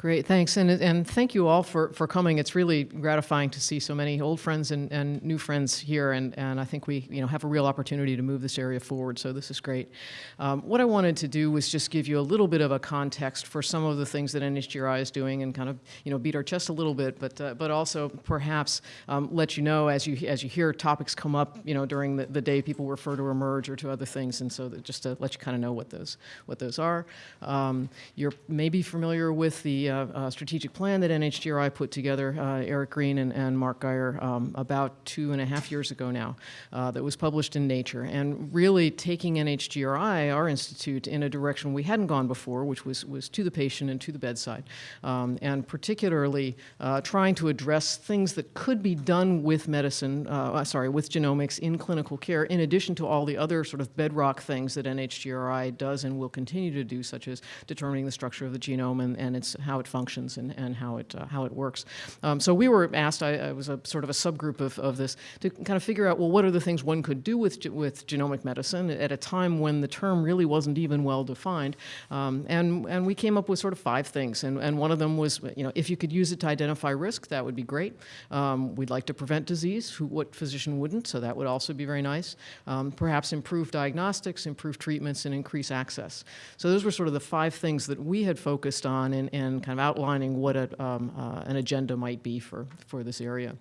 Great, thanks. And, and thank you all for, for coming. It's really gratifying to see so many old friends and, and new friends here. And, and I think we you know, have a real opportunity to move this area forward. So this is great. Um, what I wanted to do was just give you a little bit of a context for some of the things that NHGRI is doing and kind of you know, beat our chest a little bit, but, uh, but also perhaps um, let you know as you, as you hear topics come up you know, during the, the day, people refer to eMERGE or to other things. And so just to let you kind of know what those, what those are. Um, you're maybe familiar with the uh, strategic plan that NHGRI put together, uh, Eric Green and, and Mark Guyer, um, about two and a half years ago now, uh, that was published in Nature, and really taking NHGRI, our institute, in a direction we hadn't gone before, which was, was to the patient and to the bedside, um, and particularly uh, trying to address things that could be done with medicine, sorry, with genomics in clinical care, in addition to all the other sort of bedrock things that NHGRI does and will continue to do, such as determining the structure of the genome and, and its, how it functions and, and how, it, uh, how it works. Um, so we were asked, I, I, was a sort of a subgroup of, of this, to kind of figure out, well, what are the things one could do with, with genomic medicine at a time when the term really wasn't even well defined. Um, and, and we came up with sort of five things. And, and one of them was, you know, if you could use it to identify risk, that would be great. Um, we'd like to prevent disease, who, what physician wouldn't, so that would also be very nice. Um, perhaps improve diagnostics, improve treatments, and increase access. So those were sort of the five things that we had focused on and, and kind of outlining what a, um, uh, an agenda might be for, for this area.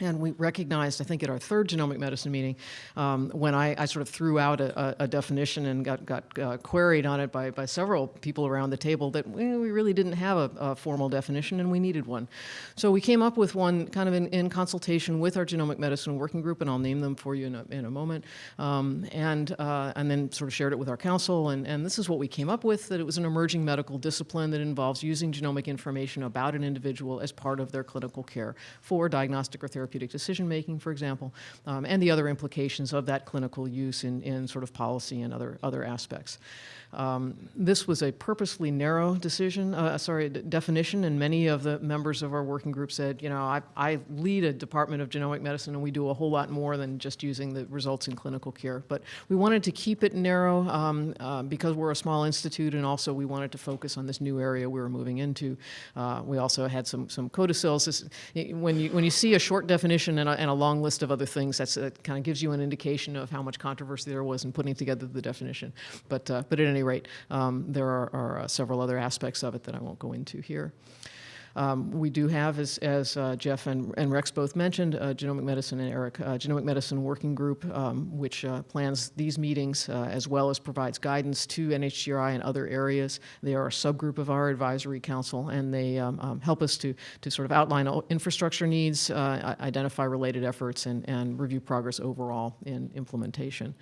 And we recognized, I think at our third genomic medicine meeting, um, when I, I, sort of threw out a, a definition and got, got uh, queried on it by, by several people around the table that we, really didn't have a, a, formal definition and we needed one. So we came up with one kind of in, in, consultation with our genomic medicine working group, and I'll name them for you in a, in a moment, um, and, uh, and then sort of shared it with our council. And, and this is what we came up with, that it was an emerging medical discipline that involves using genomic information about an individual as part of their clinical care for diagnostic or therapeutic therapeutic decision making, for example, um, and the other implications of that clinical use in, in sort of policy and other, other aspects. Um, this was a purposely narrow decision, uh, sorry, definition, and many of the members of our working group said, you know, I, I, lead a department of genomic medicine and we do a whole lot more than just using the results in clinical care. But we wanted to keep it narrow um, uh, because we're a small institute and also we wanted to focus on this new area we were moving into. Uh, we also had some, some codicils. This, when, you, when you see a short definition and a, and a long list of other things, that's, that kind of gives you an indication of how much controversy there was in putting together the definition. But, uh, but at any rate, um, there are, are uh, several other aspects of it that I won't go into here. Um, we do have, as, as uh, Jeff and, and, Rex both mentioned, uh, Genomic Medicine and Eric, uh, Genomic Medicine Working Group, um, which uh, plans these meetings as well as provides guidance to NHGRI and other areas. They are a subgroup of our advisory council, and they um, um help us to, to sort of outline infrastructure needs, identify related efforts, and, and review progress overall in implementation.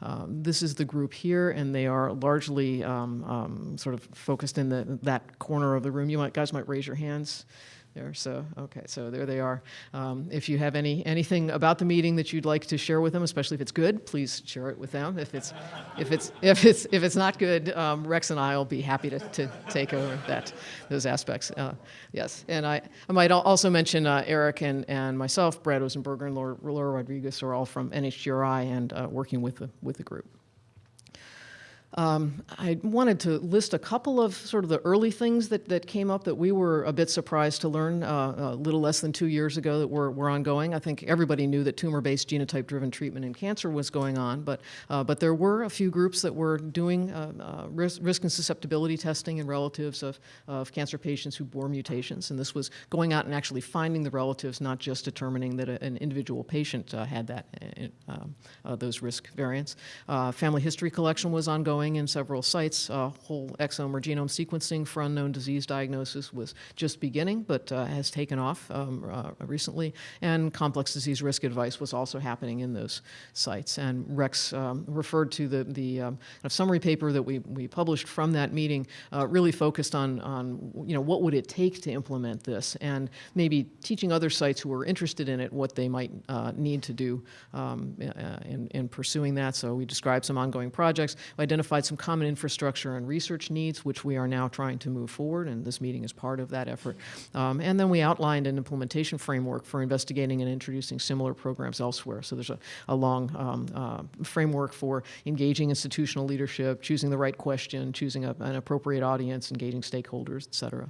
Um, this is the group here, and they are largely um, sort of focused in the, that corner of the room. You might, guys might raise your hands there. So, okay, so there they are. Um, if you have any anything about the meeting that you'd like to share with them, especially if it's good, please share it with them. If it's if it's if it's if it's not good, um, Rex and I will be happy to, to take over that those aspects. Uh, yes, and I I might also mention uh, Eric and and myself, Brad Ozenberger and Laura, Laura Rodriguez are all from NHGRI and uh, working with the with the group. Um, I wanted to list a couple of sort of the early things that, that came up that we were a bit surprised to learn uh, a little less than two years ago that were, were ongoing. I think everybody knew that tumor-based genotype-driven treatment in cancer was going on, but, uh, but there were a few groups that were doing uh, uh risk, risk, and susceptibility testing in relatives of, of cancer patients who bore mutations, and this was going out and actually finding the relatives, not just determining that a, an individual patient uh, had that, uh, um, those risk variants. family history collection was ongoing ongoing in several sites. Uh, whole exome or genome sequencing for unknown disease diagnosis was just beginning, but uh, has taken off um, uh, recently. And complex disease risk advice was also happening in those sites. And Rex um, referred to the, the um, summary paper that we, we published from that meeting, uh, really focused on, on, you know, what would it take to implement this and maybe teaching other sites who are interested in it what they might uh, need to do um, in, in pursuing that. So we described some ongoing projects, identified identified some common infrastructure and research needs, which we are now trying to move forward, and this meeting is part of that effort. Um, and then we outlined an implementation framework for investigating and introducing similar programs elsewhere. So there's a, a long um, uh, framework for engaging institutional leadership, choosing the right question, choosing a, an appropriate audience, engaging stakeholders, et cetera.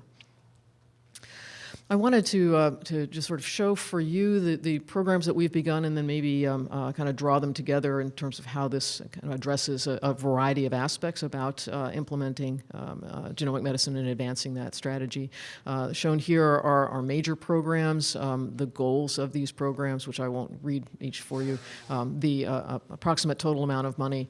I wanted to, uh, to just sort of show for you the, the programs that we've begun and then maybe um, uh, kind of draw them together in terms of how this kind of addresses a, a variety of aspects about uh, implementing um, uh, genomic medicine and advancing that strategy. Uh, shown here are our major programs, um, the goals of these programs, which I won't read each for you, um, the uh, approximate total amount of money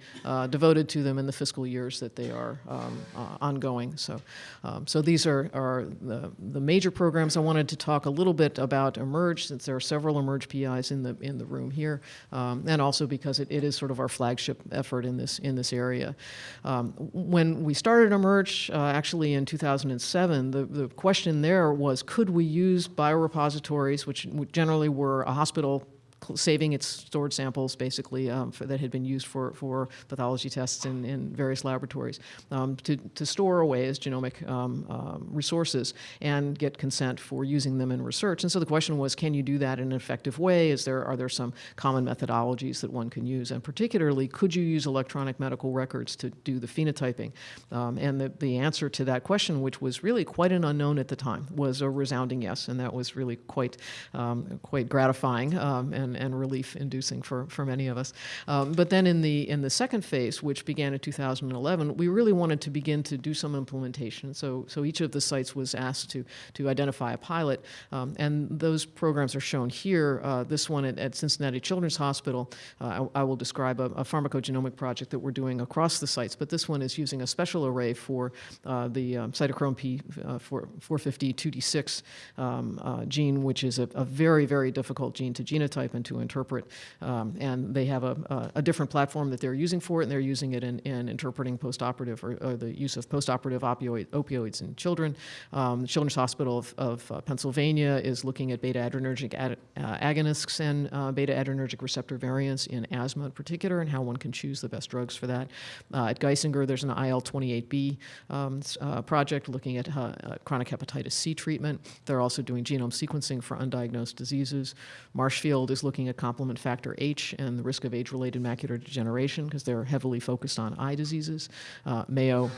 devoted to them in the fiscal years that they are um, ongoing. So, um, so these are, are the, the major programs I wanted to talk a little bit about eMERGE, since there are several eMERGE PIs in the in the room here, um, and also because it, it is sort of our flagship effort in this in this area. Um, when we started eMERGE, uh, actually in 2007, the, the question there was, could we use biorepositories, which generally were a hospital saving its stored samples basically um, for, that had been used for, for pathology tests in, in various laboratories um, to, to store away as genomic um, um, resources and get consent for using them in research. And so the question was, can you do that in an effective way? Is there, are there some common methodologies that one can use? And particularly, could you use electronic medical records to do the phenotyping? Um, and the, the answer to that question, which was really quite an unknown at the time, was a resounding yes. And that was really quite, um, quite gratifying and and, and relief inducing for, for many of us. Um, but then in the, in the second phase, which began in 2011, we really wanted to begin to do some implementation. So, so each of the sites was asked to, to identify a pilot, um, and those programs are shown here. Uh, this one at, at, Cincinnati Children's Hospital, uh, I, I, will describe a, a, pharmacogenomic project that we're doing across the sites, but this one is using a special array for uh, the um, cytochrome P uh, 450 2D6 um, uh, gene, which is a, a very, very difficult gene to genotype to interpret. Um, and they have a, a, different platform that they're using for it, and they're using it in, in interpreting postoperative or, or, the use of postoperative opioid, opioids in children. Um, the Children's Hospital of, of uh, Pennsylvania is looking at beta adrenergic ad, uh, agonists and uh, beta adrenergic receptor variants in asthma in particular, and how one can choose the best drugs for that. Uh, at Geisinger, there's an IL-28B um, uh, project looking at uh, chronic hepatitis C treatment. They're also doing genome sequencing for undiagnosed diseases. Marshfield is looking at complement factor H and the risk of age-related macular degeneration because they're heavily focused on eye diseases. Uh, Mayo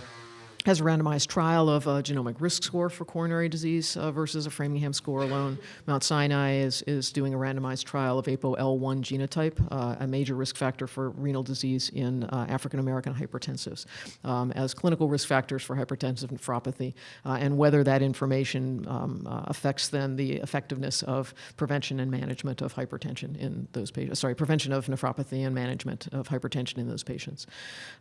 has a randomized trial of a genomic risk score for coronary disease uh, versus a Framingham score alone. Mount Sinai is, is doing a randomized trial of ApoL1 genotype, uh, a major risk factor for renal disease in uh, African American hypertensives, um, as clinical risk factors for hypertensive nephropathy, uh, and whether that information um, uh, affects then the effectiveness of prevention and management of hypertension in those patients. Sorry, prevention of nephropathy and management of hypertension in those patients.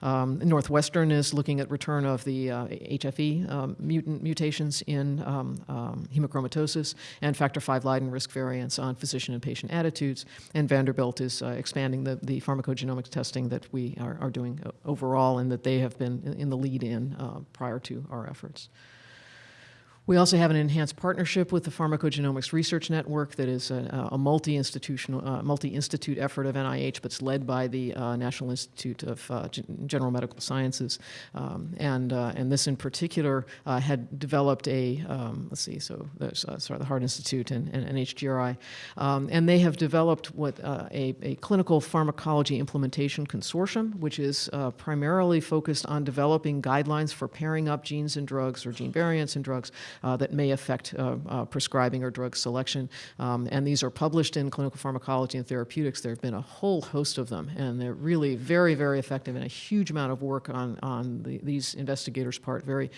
Um, Northwestern is looking at return of the uh, HFE um, mutant mutations in um, um, hemochromatosis and factor V Leiden risk variants on physician and patient attitudes. And Vanderbilt is uh, expanding the, the pharmacogenomics testing that we are, are, doing overall and that they have been in the lead in uh, prior to our efforts. We also have an enhanced partnership with the Pharmacogenomics Research Network that is a, a multi-institutional, uh, multi-institute effort of NIH, but it's led by the uh, National Institute of uh, General Medical Sciences. Um, and, uh, and this in particular uh, had developed a, um, let's see, so there's uh, sorry, the Heart Institute and, and NHGRI. Um, and they have developed what a, a clinical pharmacology implementation consortium, which is primarily focused on developing guidelines for pairing up genes and drugs or gene variants in drugs that may affect uh, uh, prescribing or drug selection. Um, and these are published in Clinical Pharmacology and Therapeutics. There have been a whole host of them, and they're really very, very effective and a huge amount of work on, on the, these investigators' part, very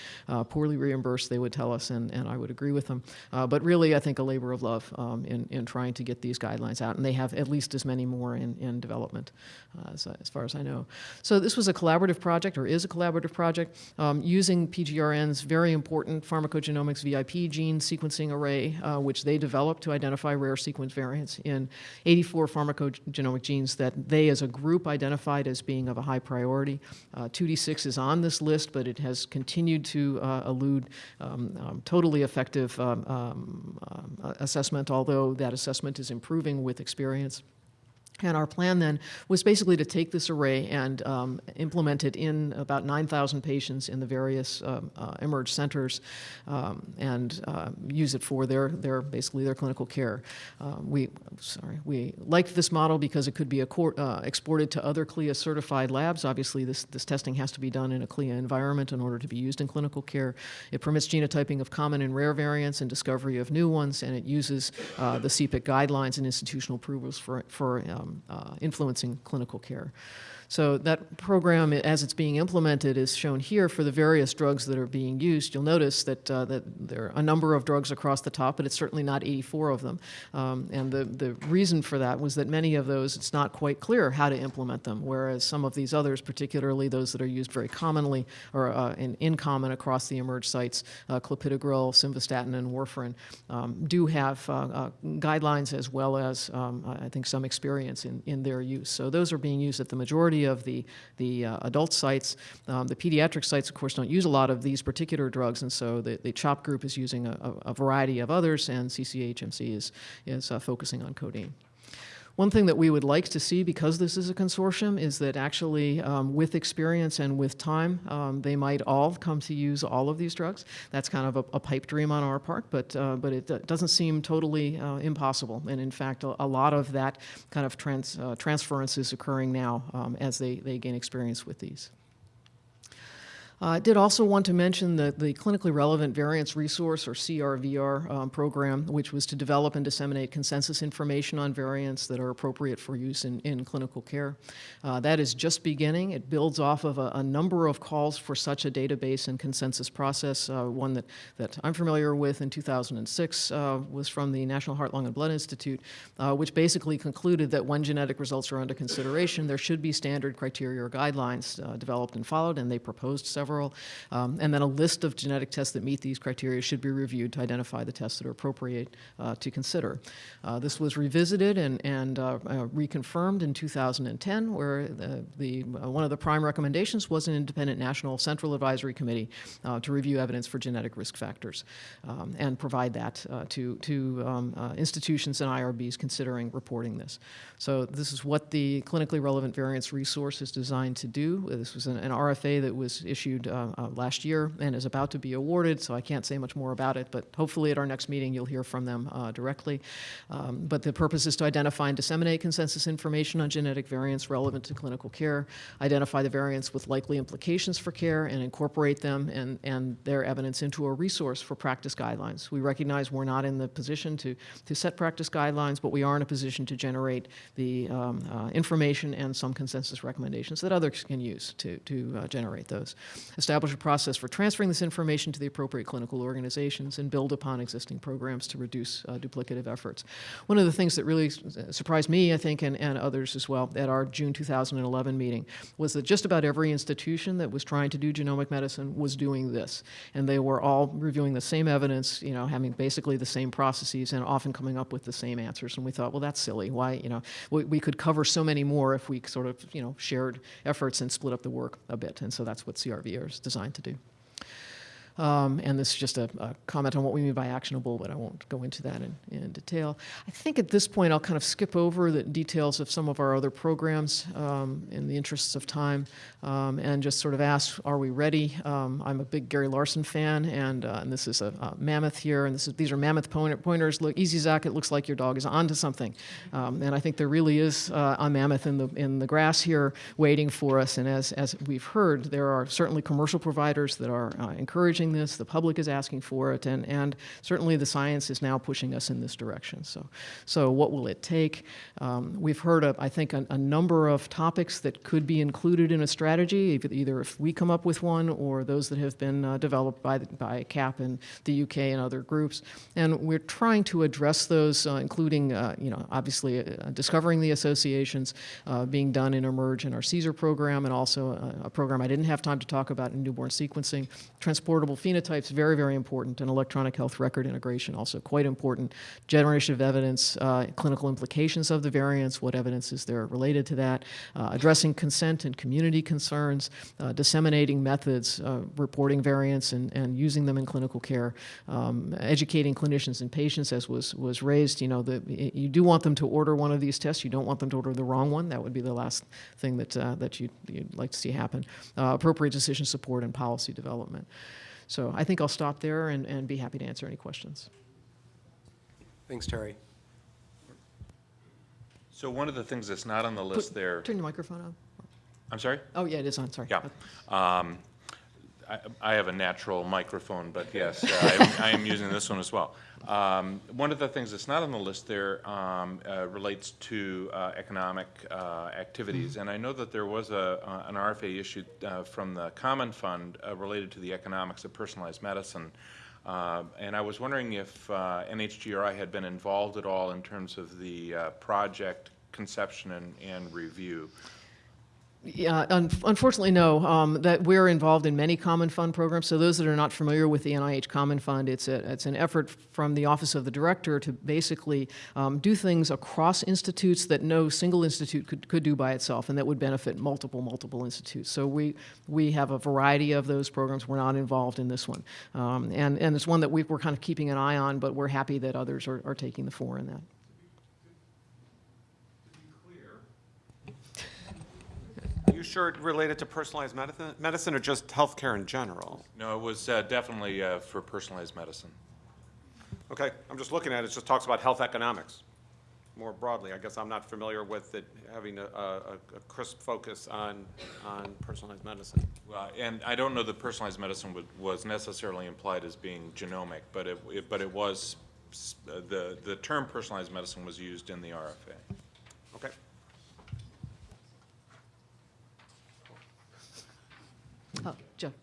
poorly reimbursed, they would tell us, and, and I would agree with them. but really, I think a labor of love um, in, in trying to get these guidelines out, and they have at least as many more in, in development, as, as far as I know. So this was a collaborative project, or is a collaborative project, um, using PGRN's very important pharmacogenomic Genomics VIP gene sequencing array, uh, which they developed to identify rare sequence variants in 84 pharmacogenomic genes that they as a group identified as being of a high priority. Uh, 2D6 is on this list, but it has continued to uh, elude um, um, totally effective um, um, uh, assessment, although that assessment is improving with experience. And our plan then was basically to take this array and um, implement it in about 9,000 patients in the various um, uh, eMERGE centers um, and uh, use it for their, their basically their clinical care. Um, we sorry we liked this model because it could be uh, exported to other CLIA certified labs. Obviously, this this testing has to be done in a CLIA environment in order to be used in clinical care. It permits genotyping of common and rare variants and discovery of new ones, and it uses uh, the CPIC guidelines and institutional approvals for for um, uh, influencing clinical care. So that program, as it's being implemented, is shown here for the various drugs that are being used. You'll notice that, uh, that there are a number of drugs across the top, but it's certainly not 84 of them. Um, and the, the reason for that was that many of those, it's not quite clear how to implement them, whereas some of these others, particularly those that are used very commonly or uh, in, in common across the eMERGE sites, uh, clopidogrel, simvastatin, and warfarin, um, do have uh, uh, guidelines as well as, um, I think, some experience in, in their use. So those are being used at the majority of the, the uh, adult sites. Um, the pediatric sites, of course, don't use a lot of these particular drugs, and so the, the CHOP group is using a, a variety of others, and CCHMC is, is uh, focusing on codeine. One thing that we would like to see, because this is a consortium, is that actually um, with experience and with time, um, they might all come to use all of these drugs. That's kind of a, a pipe dream on our part, but, uh, but it uh, doesn't seem totally uh, impossible. And in fact, a, a, lot of that kind of trans, uh, transference is occurring now um, as they, they gain experience with these. Uh, I did also want to mention the, the Clinically Relevant Variants Resource, or CRVR, um, program, which was to develop and disseminate consensus information on variants that are appropriate for use in, in clinical care. Uh, that is just beginning. It builds off of a, a, number of calls for such a database and consensus process. Uh, one that, that I'm familiar with in 2006 uh, was from the National Heart, Lung, and Blood Institute, uh, which basically concluded that when genetic results are under consideration, there should be standard criteria or guidelines uh, developed and followed, and they proposed several several, um, and then a list of genetic tests that meet these criteria should be reviewed to identify the tests that are appropriate uh, to consider. Uh, this was revisited and, and uh, uh reconfirmed in 2010, where the, the uh, one of the prime recommendations was an independent national central advisory committee to review evidence for genetic risk factors um, and provide that to, to um, institutions and IRBs considering reporting this. So this is what the clinically relevant variants resource is designed to do. This was an, an RFA that was issued issued uh, uh, last year and is about to be awarded, so I can't say much more about it, but hopefully at our next meeting you'll hear from them uh, directly. Um, but the purpose is to identify and disseminate consensus information on genetic variants relevant to clinical care, identify the variants with likely implications for care, and incorporate them and, and their evidence into a resource for practice guidelines. We recognize we're not in the position to, to set practice guidelines, but we are in a position to generate the um, uh, information and some consensus recommendations that others can use to, to uh, generate those establish a process for transferring this information to the appropriate clinical organizations, and build upon existing programs to reduce uh, duplicative efforts. One of the things that really surprised me, I think, and, and others as well, at our June 2011 meeting was that just about every institution that was trying to do genomic medicine was doing this. And they were all reviewing the same evidence, you know, having basically the same processes and often coming up with the same answers. And we thought, well, that's silly. Why, you know, we, we could cover so many more if we sort of, you know, shared efforts and split up the work a bit. And so that's what CRV is designed to do. Um, and this is just a, a, comment on what we mean by actionable, but I won't go into that in, in, detail. I think at this point I'll kind of skip over the details of some of our other programs um, in the interests of time um, and just sort of ask, are we ready? Um, I'm a big Gary Larson fan, and, uh, and this is a, a, mammoth here, and is, these are mammoth pointers. Look, easy Zach, it looks like your dog is onto something. Um, and I think there really is uh, a mammoth in the, in the grass here waiting for us, and as, as we've heard, there are certainly commercial providers that are uh, encouraging this, the public is asking for it, and, and certainly the science is now pushing us in this direction. So, so what will it take? Um, we've heard, of, I think, a, a, number of topics that could be included in a strategy, either if we come up with one or those that have been uh, developed by, the, by CAP in the UK and other groups. And we're trying to address those, uh, including, uh, you know, obviously uh, discovering the associations uh, being done in eMERGE and our CSER program, and also a, a program I didn't have time to talk about in newborn sequencing, transportable phenotypes, very, very important, and electronic health record integration, also quite important. Generation of evidence, uh, clinical implications of the variants, what evidence is there related to that, uh, addressing consent and community concerns, uh, disseminating methods, uh, reporting variants and, and using them in clinical care, um, educating clinicians and patients, as was, was raised. You know, the, you do want them to order one of these tests. You don't want them to order the wrong one. That would be the last thing that, uh, that you'd, you'd like to see happen. Appropriate decision support and policy development. So I think I'll stop there and, and be happy to answer any questions. Thanks, Terry. So one of the things that's not on the list there, Turn your microphone on. I'm sorry? Oh, yeah, it is on, sorry. Yeah. Um, I I have a natural microphone, but yes, uh, I am- I am using this one as well. Um, One of the things that's not on the list there um, uh, relates to uh, economic uh, activities. And I know that there was a, uh, an RFA issued uh, from the Common Fund uh, related to the economics of personalized medicine. Uh, And I was wondering if uh, NHGRI had been involved at all in terms of the uh, project conception and, and review. Yeah, un- unfortunately, no. Um, that we're involved in many Common Fund programs. So those that are not familiar with the NIH Common Fund, it's a, it's an effort from the Office of the Director to basically um, do things across institutes that no single institute could, could do by itself, and that would benefit multiple multiple institutes. So we we have a variety of those programs. We're not involved in this one, um, and and it's one that we, we're kind of keeping an eye on. But we're happy that others are, are taking the fore in that. You sure it related to personalized medicine, medicine or just healthcare in general? No, it was uh, definitely uh, for personalized medicine. Okay, I'm just looking at it, it just talks about health economics more broadly. I guess I'm not familiar with it having a, a, a crisp focus on, on personalized medicine. Well, and I don't know that personalized medicine would- was necessarily implied as being genomic, but it, it- but it was, uh, the, the term personalized medicine was used in the RFA. Okay. Jeff.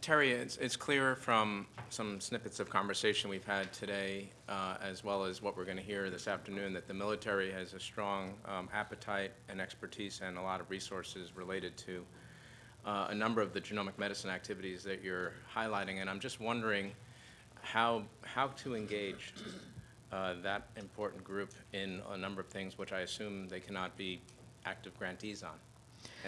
Terry, it's, it's clear from some snippets of conversation we've had today, uh, as well as what we're going to hear this afternoon, that the military has a strong um, appetite and expertise and a lot of resources related to uh, a number of the genomic medicine activities that you're highlighting. And I'm just wondering how, how to engage uh, that important group in a number of things, which I assume they cannot be active grantees on.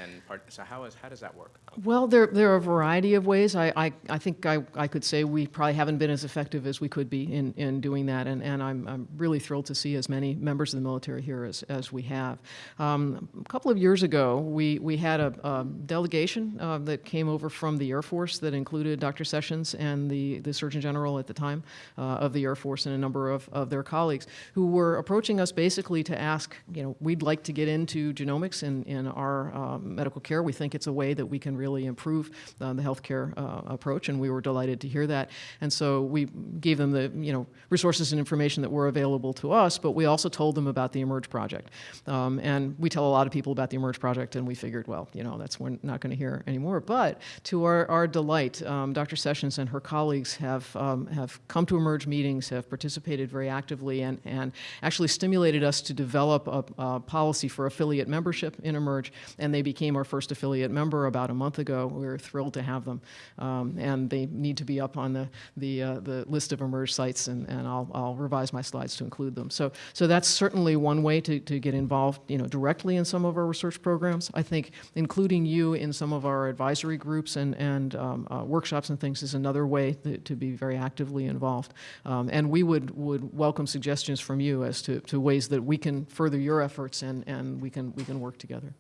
And part, so how is, how does that work? Well, there, there are a variety of ways. I, I, I think I, I could say we probably haven't been as effective as we could be in, in doing that, and, and I'm, I'm really thrilled to see as many members of the military here as, as we have. Um, a couple of years ago, we, we had a, a delegation uh, that came over from the Air Force that included Dr. Sessions and the, the Surgeon General at the time uh, of the Air Force and a number of, of their colleagues who were approaching us basically to ask, you know, we'd like to get into genomics in, in our um, medical care. We think it's a way that we can really improve uh, the healthcare uh, approach, and we were delighted to hear that. And so we gave them the you know resources and information that were available to us, but we also told them about the eMERGE project. Um, and we tell a lot of people about the eMERGE project, and we figured, well, you know, that's we're not going to hear anymore. But to our, our delight, um, Dr. Sessions and her colleagues have um, have come to eMERGE meetings, have participated very actively, and and actually stimulated us to develop a, a policy for affiliate membership in eMERGE, and they became our first affiliate member about a month ago. We are thrilled to have them, um, and they need to be up on the the uh, the list of eMERGE sites, and, and I'll, I'll revise my slides to include them. So so that's certainly one way to, to get involved, you know, directly in some of our research programs. I think including you in some of our advisory groups and and um, uh, workshops and things is another way to, to be very actively involved. Um, and we would would welcome suggestions from you as to, to ways that we can further your efforts and, and we can we can work together.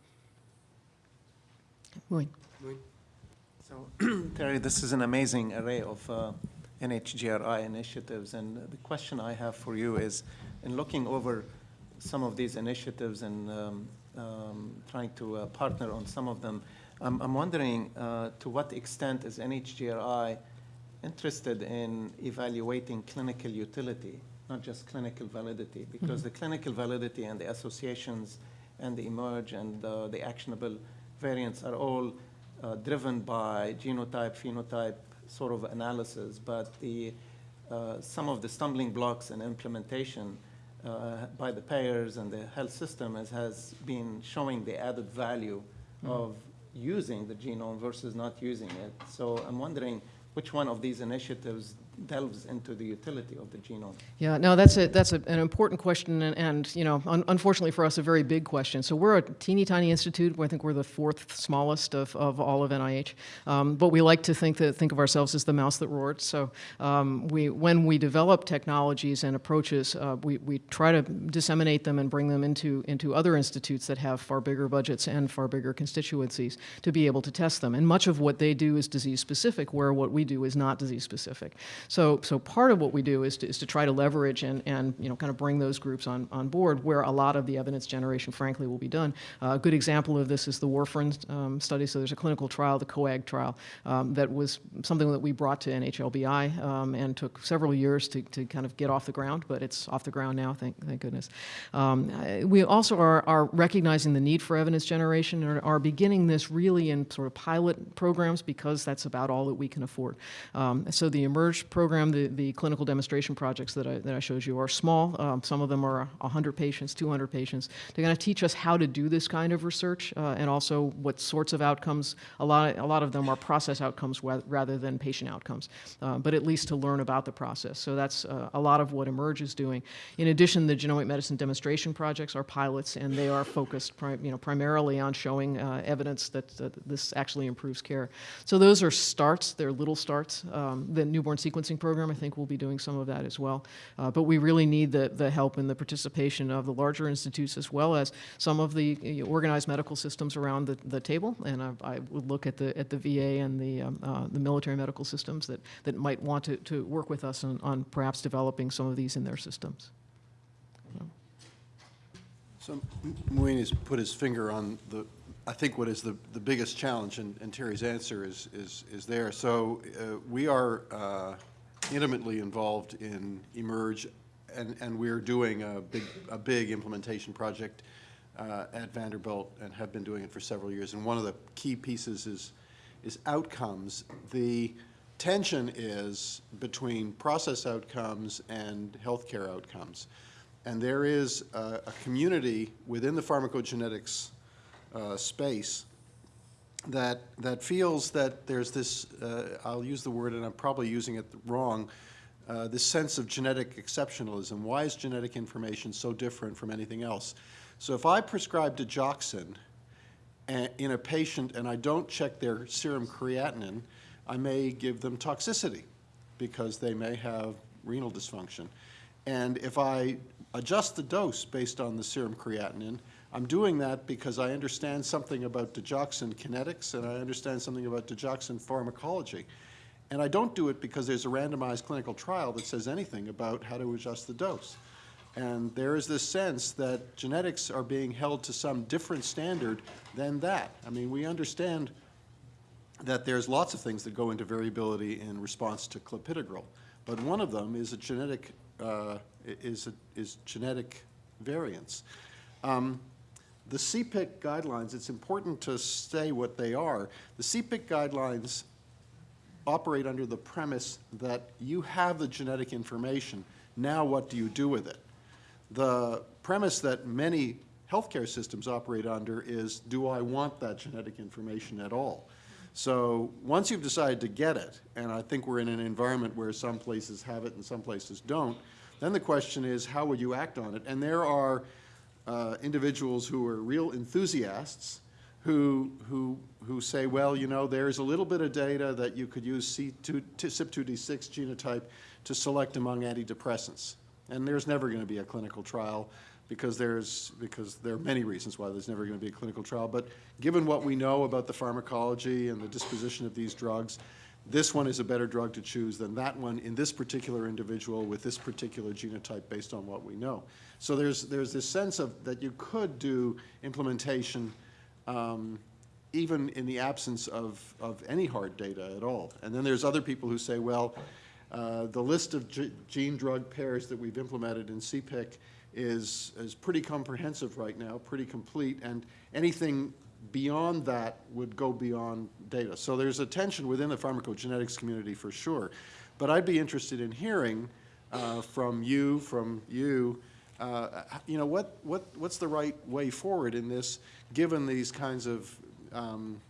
So, Terry, this is an amazing array of uh, NHGRI initiatives, and the question I have for you is, in looking over some of these initiatives and um, um, trying to uh, partner on some of them, I'm, I'm wondering uh, to what extent is NHGRI interested in evaluating clinical utility, not just clinical validity, because the clinical validity and the associations and the eMERGE and uh, the actionable variants are all uh, driven by genotype, phenotype sort of analysis, but the, uh, some of the stumbling blocks in implementation uh, by the payers and the health system is, has been showing the added value of using the genome versus not using it. So I'm wondering, which one of these initiatives delves into the utility of the genome? Yeah, no, that's a, that's a, an important question, and, and you know, un- unfortunately for us, a very big question. So we're a teeny tiny institute. I think we're the fourth smallest of, of all of NIH, um, but we like to think that think of ourselves as the mouse that roared. So um, we, when we develop technologies and approaches, uh, we, we try to disseminate them and bring them into into other institutes that have far bigger budgets and far bigger constituencies to be able to test them. And much of what they do is disease specific, where what we do is not disease specific. So, so part of what we do is to, is to try to leverage and, and you know, kind of bring those groups on, on board where a lot of the evidence generation, frankly, will be done. Uh, a good example of this is the warfarin um, study. So there's a clinical trial, the COAG trial, um, that was something that we brought to NHLBI um, and took several years to, to kind of get off the ground, but it's off the ground now, thank, thank goodness. Um, we also are, are recognizing the need for evidence generation and are beginning this really in sort of pilot programs because that's about all that we can afford. Um, so the eMERGE program, the, the clinical demonstration projects that I, that I showed you are small. Um, some of them are 100 patients, 200 patients. They're going to teach us how to do this kind of research uh, and also what sorts of outcomes. A lot, a lot of them are process outcomes rather than patient outcomes, uh, but at least to learn about the process. So that's uh, a lot of what eMERGE is doing. In addition, the genomic medicine demonstration projects are pilots, and they are focused you know, primarily on showing uh, evidence that, that this actually improves care. So those are starts, they're little starts. Um, the newborn sequencing program, I think, we'll be doing some of that as well. Uh, but we really need the, the help and the participation of the larger institutes as well as some of the organized medical systems around the, the table. And I, I would look at the, at the VA and the, um, uh, the military medical systems that, that might want to, to work with us on, on perhaps developing some of these in their systems. So M- Muin has put his finger on the, I think what is the, the biggest challenge, and and Terry's answer is, is, is there. So uh, we are uh, intimately involved in eMERGE, and, and we're doing a big, a big implementation project uh, at Vanderbilt and have been doing it for several years. And one of the key pieces is, is outcomes. The tension is between process outcomes and healthcare outcomes. And there is a, a community within the pharmacogenetics uh, space that, that feels that there's this, uh, I'll use the word, and I'm probably using it wrong, uh, this sense of genetic exceptionalism. Why is genetic information so different from anything else? So if I prescribe digoxin in a patient and I don't check their serum creatinine, I may give them toxicity because they may have renal dysfunction. And if I adjust the dose based on the serum creatinine, I'm doing that because I understand something about digoxin kinetics and I understand something about digoxin pharmacology. And I don't do it because there's a randomized clinical trial that says anything about how to adjust the dose. And there is this sense that genetics are being held to some different standard than that. I mean, we understand that there's lots of things that go into variability in response to clopidogrel, but one of them is a genetic uh, is a, is genetic variance. Um, the CPIC guidelines, it's important to say what they are. The CPIC guidelines operate under the premise that you have the genetic information. Now, what do you do with it? The premise that many healthcare systems operate under is, do I want that genetic information at all? So once you've decided to get it, and I think we're in an environment where some places have it and some places don't, then the question is, how would you act on it? And there are uh, individuals who are real enthusiasts who, who, who say, well, you know, there's a little bit of data that you could use C2, CYP2D6 genotype to select among antidepressants. And there's never going to be a clinical trial because there's, because there are many reasons why there's never going to be a clinical trial. But given what we know about the pharmacology and the disposition of these drugs, this one is a better drug to choose than that one in this particular individual with this particular genotype based on what we know. So there's, there's this sense of that you could do implementation um, even in the absence of, of any hard data at all. And then there's other people who say, well, uh, the list of gene-drug pairs that we've implemented in CPIC is, is pretty comprehensive right now, pretty complete, and anything beyond that would go beyond data. So there's a tension within the pharmacogenetics community for sure. But I'd be interested in hearing uh, from you, from you, uh, you know, what, what, what's the right way forward in this, given these kinds of um,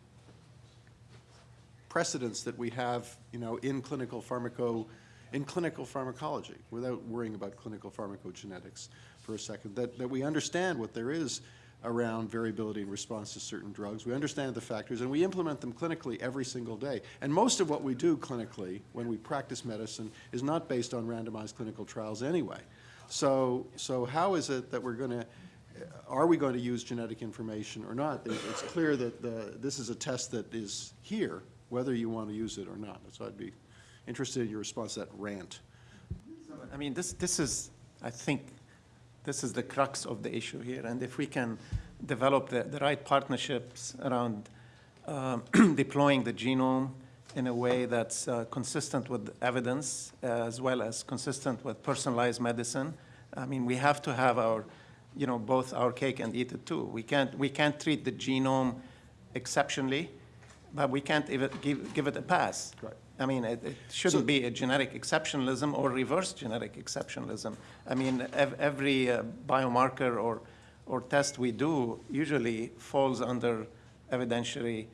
precedents that we have, you know, in clinical pharmaco, in clinical pharmacology, without worrying about clinical pharmacogenetics for a second, that, that we understand what there is around variability in response to certain drugs. We understand the factors, and we implement them clinically every single day. And most of what we do clinically, when we practice medicine, is not based on randomized clinical trials anyway. So, so how is it that we're going to, are we going to use genetic information or not? It's clear that the, this is a test that is here, whether you want to use it or not. So I'd be interested in your response to that rant. I mean, this, this is, I think, this is the crux of the issue here. And if we can develop the, the right partnerships around um, deploying the genome in a way that's uh, consistent with evidence as well as consistent with personalized medicine, I mean, we have to have our, you know, both our cake and eat it too. We can't, we can't treat the genome exceptionally, but we can't even give, give it a pass. Right. I mean, it, it shouldn't be a genetic exceptionalism or reverse genetic exceptionalism. I mean, ev- every uh, biomarker or, or test we do usually falls under evidentiary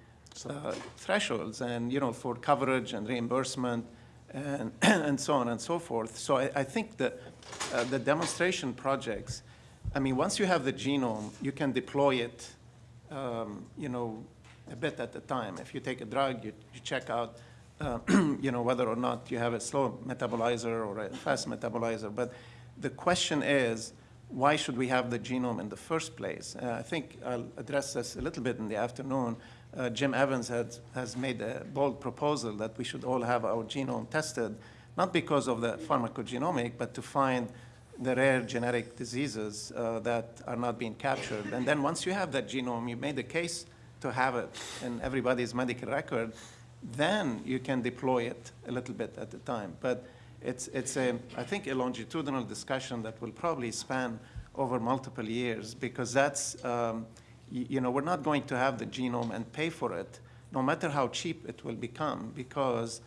uh, thresholds and, you know, for coverage and reimbursement and, and so on and so forth. So I, I think that uh, the demonstration projects, I mean, once you have the genome, you can deploy it, um, you know, a bit at a time. If you take a drug, you, you check out, uh, you know, whether or not you have a slow metabolizer or a fast metabolizer. But the question is, why should we have the genome in the first place? Uh, I think I'll address this a little bit in the afternoon. Uh, Jim Evans has, has made a bold proposal that we should all have our genome tested, not because of the pharmacogenomic, but to find the rare genetic diseases uh, that are not being captured. And then once you have that genome, you made the case to have it in everybody's medical record, then you can deploy it a little bit at a time. But it's, it's a, I think, a longitudinal discussion that will probably span over multiple years because that's, um, you know, we're not going to have the genome and pay for it, no matter how cheap it will become, because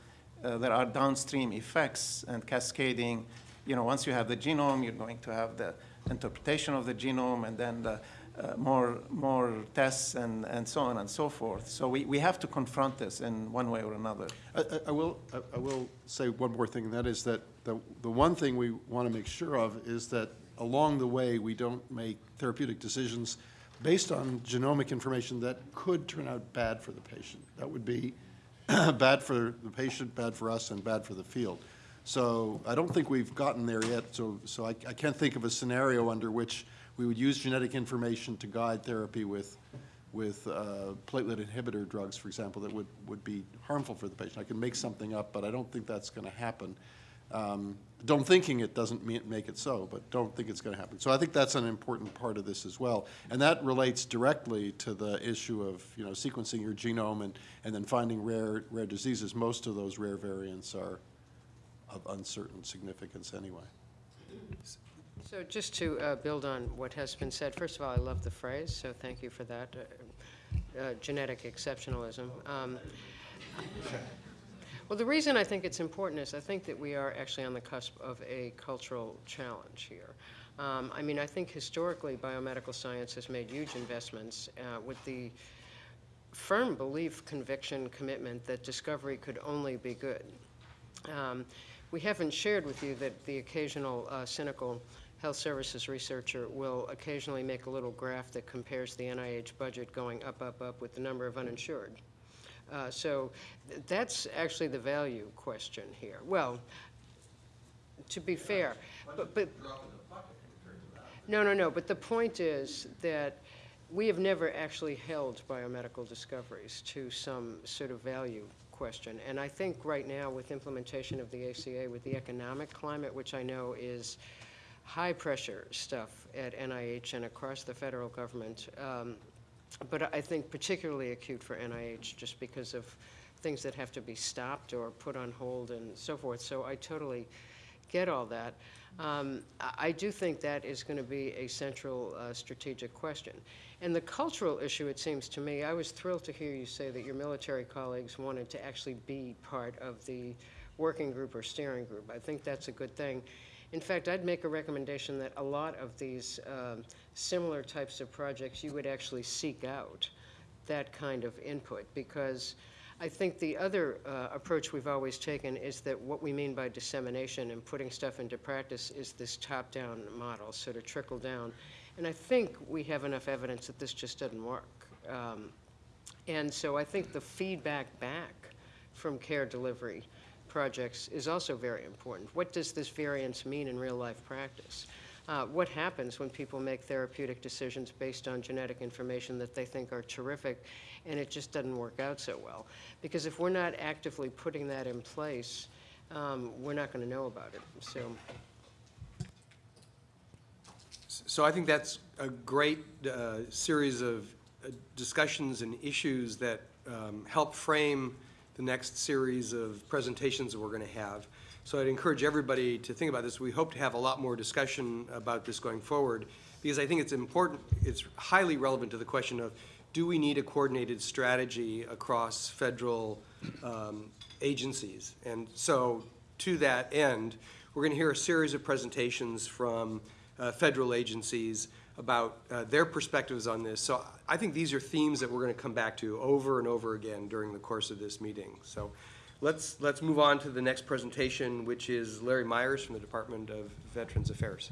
uh, there are downstream effects and cascading. You know, once you have the genome, you're going to have the interpretation of the genome and then the, uh, more, more tests and, and so on and so forth. So we, we have to confront this in one way or another. I- I, will, I- I will say one more thing, and that is that the, the one thing we want to make sure of is that along the way, we don't make therapeutic decisions based on genomic information that could turn out bad for the patient. That would be bad for the patient, bad for us, and bad for the field. So I don't think we've gotten there yet, so, so I, I can't think of a scenario under which we would use genetic information to guide therapy with, with uh, platelet inhibitor drugs, for example, that would, would be harmful for the patient. I can make something up, but I don't think that's going to happen. Um, Don't thinking it doesn't make it so, but don't think it's going to happen. So I think that's an important part of this as well. And that relates directly to the issue of, you know, sequencing your genome and, and then finding rare, rare diseases. Most of those rare variants are of uncertain significance anyway. So just to uh, build on what has been said, first of all, I love the phrase, so thank you for that, uh, uh, genetic exceptionalism. Um, Well, the reason I think it's important is I think that we are actually on the cusp of a cultural challenge here. Um, I mean, I think historically, biomedical science has made huge investments uh, with the firm belief, conviction, commitment that discovery could only be good. Um, We haven't shared with you that the occasional uh, cynical health services researcher will occasionally make a little graph that compares the NIH budget going up, up, up with the number of uninsured. Uh, So th- that's actually the value question here. Well, to be fair, but, but. No, no, no, but the point is that we have never actually held biomedical discoveries to some sort of value question. And I think right now, with implementation of the ACA, with the economic climate, which I know is high-pressure stuff at NIH and across the federal government, um, but I think particularly acute for NIH, just because of things that have to be stopped or put on hold and so forth. So I totally get all that. Um, I I do think that is going to be a central uh, strategic question. And the cultural issue, it seems to me, I was thrilled to hear you say that your military colleagues wanted to actually be part of the working group or steering group. I think that's a good thing. In fact, I'd make a recommendation that a lot of these um, similar types of projects, you would actually seek out that kind of input because I think the other uh, approach we've always taken is that what we mean by dissemination and putting stuff into practice is this top-down model, sort of trickle down. And I think we have enough evidence that this just doesn't work. Um, And so I think the feedback back from care delivery projects is also very important. What does this variance mean in real-life practice? Uh, What happens when people make therapeutic decisions based on genetic information that they think are terrific, and it just doesn't work out so well? Because if we're not actively putting that in place, um, we're not going to know about it. So So I think that's a great uh, series of uh, discussions and issues that um, help frame the next series of presentations that we're going to have. So I'd encourage everybody to think about this. We hope to have a lot more discussion about this going forward, because I think it's important, it's highly relevant to the question of, do we need a coordinated strategy across federal um, agencies? And so, to that end, we're going to hear a series of presentations from uh, federal agencies about uh, their perspectives on this. So I think these are themes that we're going to come back to over and over again during the course of this meeting. So let's, let's move on to the next presentation, which is Larry Myers from the Department of Veterans Affairs.